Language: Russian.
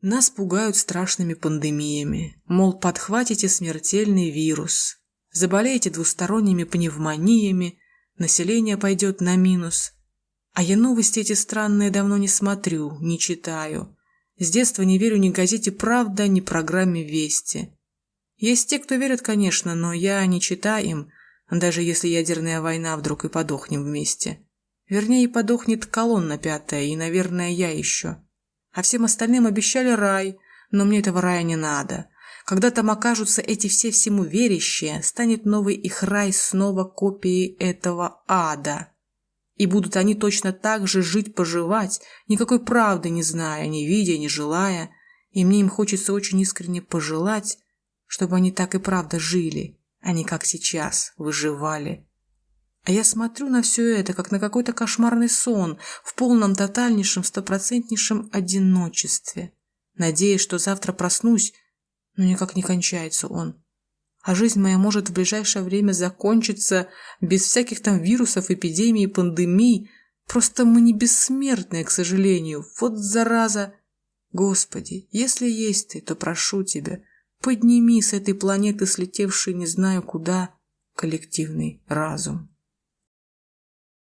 Нас пугают страшными пандемиями, мол, подхватите смертельный вирус, заболеете двусторонними пневмониями, население пойдет на минус. А я новости эти странные давно не смотрю, не читаю. С детства не верю ни газете «Правда», ни программе «Вести». Есть те, кто верят, конечно, но я не читаю им, даже если ядерная война вдруг и подохнем вместе. Вернее, подохнет колонна пятая, и, наверное, я еще. А всем остальным обещали рай, но мне этого рая не надо. Когда там окажутся эти все всему верящие, станет новый их рай снова копией этого ада. И будут они точно так же жить-поживать, никакой правды не зная, не видя, не желая. И мне им хочется очень искренне пожелать, чтобы они так и правда жили, а не как сейчас выживали. А я смотрю на все это, как на какой-то кошмарный сон, в полном тотальнейшем, стопроцентнейшем одиночестве, надеясь, что завтра проснусь, но никак не кончается он. А жизнь моя может в ближайшее время закончиться без всяких там вирусов, эпидемий, пандемий. Просто мы не бессмертные, к сожалению. Вот зараза! Господи, если есть ты, то прошу тебя, подними с этой планеты, слетевшей не знаю куда, коллективный разум.